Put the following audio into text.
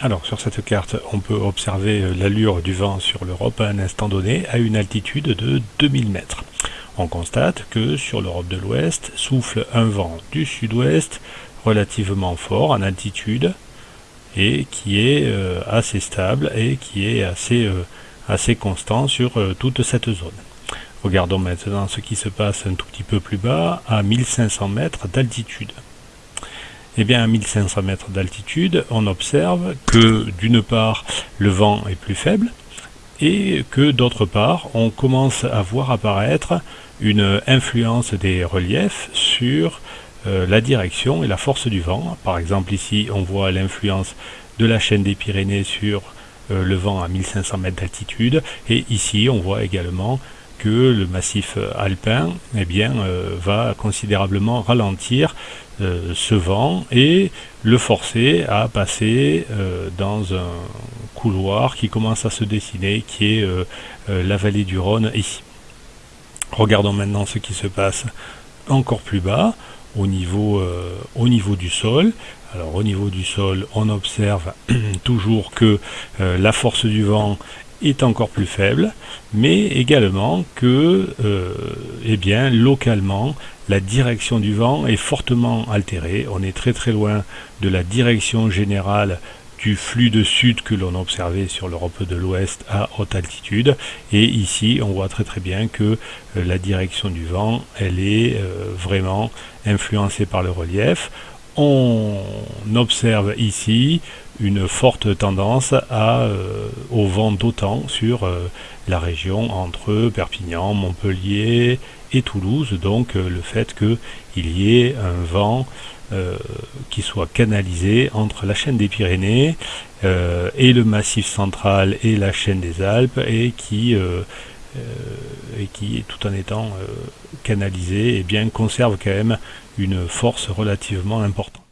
Alors sur cette carte, on peut observer euh, l'allure du vent sur l'Europe à un instant donné à une altitude de 2000 mètres. On constate que sur l'Europe de l'Ouest souffle un vent du sud-ouest relativement fort en altitude et qui est euh, assez stable et qui est assez, euh, assez constant sur toute cette zone. Regardons maintenant ce qui se passe un tout petit peu plus bas à 1500 mètres d'altitude. Eh bien, à 1500 mètres d'altitude, on observe que d'une part, le vent est plus faible, et que d'autre part, on commence à voir apparaître une influence des reliefs sur euh, la direction et la force du vent. Par exemple, ici, on voit l'influence de la chaîne des Pyrénées sur euh, le vent à 1500 mètres d'altitude, et ici, on voit également que le massif alpin eh bien, euh, va considérablement ralentir euh, ce vent et le forcer à passer euh, dans un couloir qui commence à se dessiner, qui est la vallée du Rhône ici. Regardons maintenant ce qui se passe encore plus bas, au niveau, au niveau du sol. Alors au niveau du sol, on observe toujours que la force du vent est encore plus faible, mais également que, euh, eh bien, localement, la direction du vent est fortement altérée. On est très très loin de la direction générale du flux de sud que l'on observait sur l'Europe de l'Ouest à haute altitude. Et ici, on voit très très bien que euh, la direction du vent, elle est euh, vraiment influencée par le relief on observe ici une forte tendance euh, au vent d'autant sur euh, la région entre Perpignan, Montpellier et Toulouse, donc euh, le fait qu'il y ait un vent qui soit canalisé entre la chaîne des Pyrénées et le massif central et la chaîne des Alpes et qui et qui, tout en étant canalisé, et eh bien, conserve quand même une force relativement importante.